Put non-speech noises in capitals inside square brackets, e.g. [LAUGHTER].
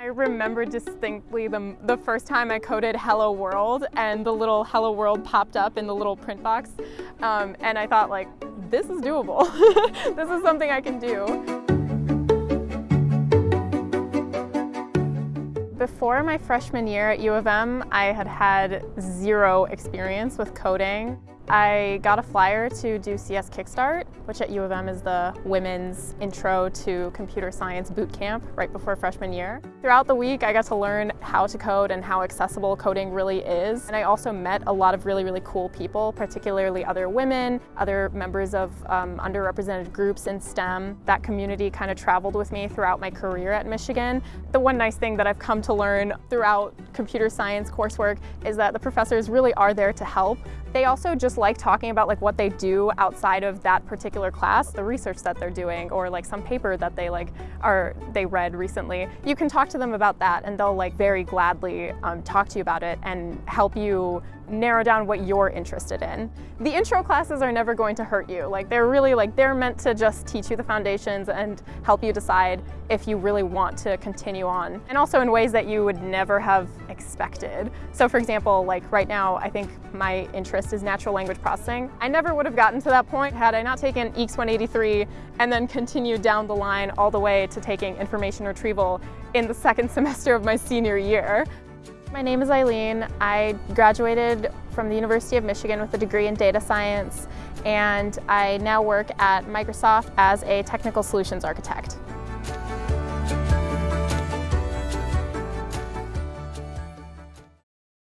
I remember distinctly the, the first time I coded Hello World and the little Hello World popped up in the little print box. Um, and I thought like, this is doable. [LAUGHS] this is something I can do. Before my freshman year at U of M, I had had zero experience with coding. I got a flyer to do CS Kickstart, which at U of M is the women's intro to computer science boot camp right before freshman year. Throughout the week, I got to learn how to code and how accessible coding really is. And I also met a lot of really, really cool people, particularly other women, other members of um, underrepresented groups in STEM. That community kind of traveled with me throughout my career at Michigan. The one nice thing that I've come to learn throughout computer science coursework is that the professors really are there to help. They also just like talking about like what they do outside of that particular class, the research that they're doing, or like some paper that they like are they read recently. You can talk to them about that, and they'll like very gladly um, talk to you about it and help you narrow down what you're interested in. The intro classes are never going to hurt you. Like they're really like they're meant to just teach you the foundations and help you decide if you really want to continue on. And also in ways that you would never have expected. So for example, like right now I think my interest is natural language processing. I never would have gotten to that point had I not taken EECS 183 and then continued down the line all the way to taking information retrieval in the second [LAUGHS] semester of my senior year. My name is Eileen. I graduated from the University of Michigan with a degree in data science and I now work at Microsoft as a technical solutions architect.